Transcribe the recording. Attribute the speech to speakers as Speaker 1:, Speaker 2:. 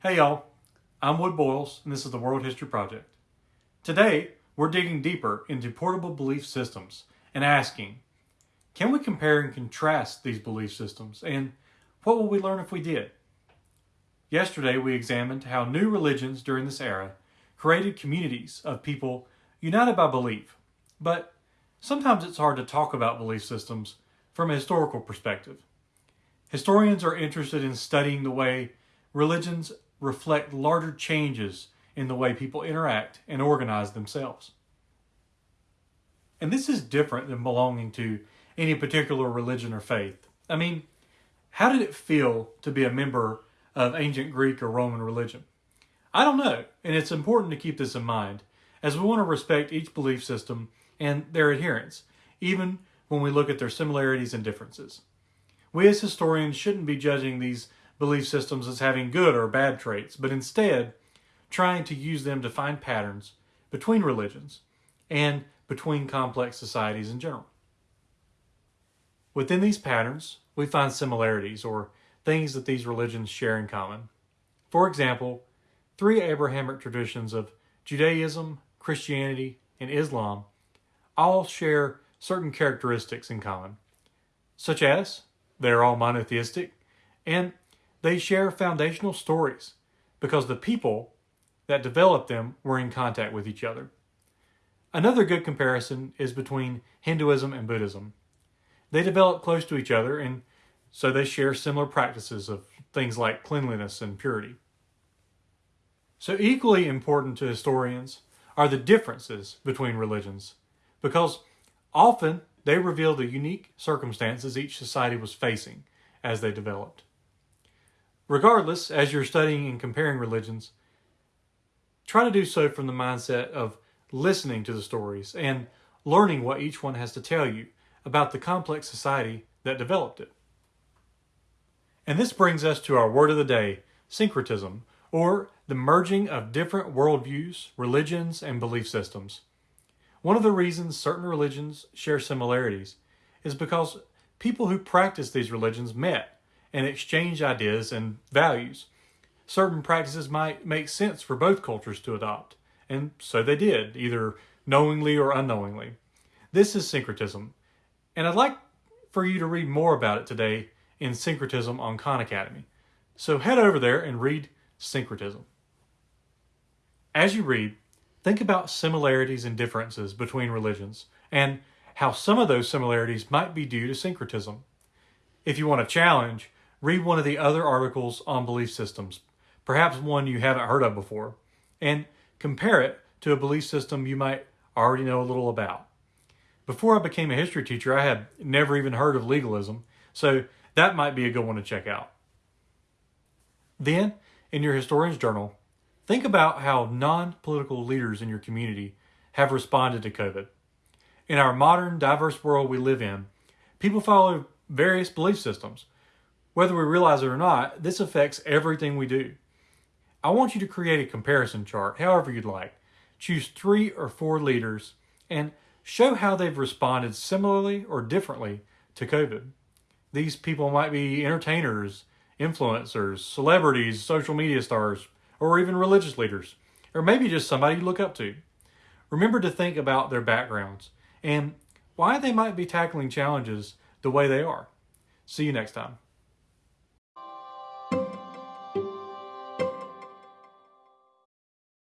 Speaker 1: Hey y'all, I'm Wood Boyles and this is the World History Project. Today, we're digging deeper into portable belief systems and asking, can we compare and contrast these belief systems and what will we learn if we did? Yesterday, we examined how new religions during this era created communities of people united by belief. But sometimes it's hard to talk about belief systems from a historical perspective. Historians are interested in studying the way religions reflect larger changes in the way people interact and organize themselves. And this is different than belonging to any particular religion or faith. I mean, how did it feel to be a member of ancient Greek or Roman religion? I don't know, and it's important to keep this in mind as we want to respect each belief system and their adherents, even when we look at their similarities and differences. We as historians shouldn't be judging these belief systems as having good or bad traits, but instead trying to use them to find patterns between religions and between complex societies in general. Within these patterns, we find similarities or things that these religions share in common. For example, three Abrahamic traditions of Judaism, Christianity, and Islam all share certain characteristics in common, such as they're all monotheistic and they share foundational stories because the people that developed them were in contact with each other. Another good comparison is between Hinduism and Buddhism. They develop close to each other and so they share similar practices of things like cleanliness and purity. So equally important to historians are the differences between religions because often they reveal the unique circumstances each society was facing as they developed. Regardless, as you're studying and comparing religions, try to do so from the mindset of listening to the stories and learning what each one has to tell you about the complex society that developed it. And this brings us to our word of the day, syncretism, or the merging of different worldviews, religions, and belief systems. One of the reasons certain religions share similarities is because people who practice these religions met and exchange ideas and values. Certain practices might make sense for both cultures to adopt, and so they did, either knowingly or unknowingly. This is syncretism, and I'd like for you to read more about it today in Syncretism on Khan Academy. So head over there and read Syncretism. As you read, think about similarities and differences between religions and how some of those similarities might be due to syncretism. If you want a challenge, read one of the other articles on belief systems, perhaps one you haven't heard of before, and compare it to a belief system you might already know a little about. Before I became a history teacher, I had never even heard of legalism, so that might be a good one to check out. Then, in your historian's journal, think about how non-political leaders in your community have responded to COVID. In our modern, diverse world we live in, people follow various belief systems, whether we realize it or not, this affects everything we do. I want you to create a comparison chart, however you'd like. Choose three or four leaders and show how they've responded similarly or differently to COVID. These people might be entertainers, influencers, celebrities, social media stars, or even religious leaders, or maybe just somebody you look up to. Remember to think about their backgrounds and why they might be tackling challenges the way they are. See you next time.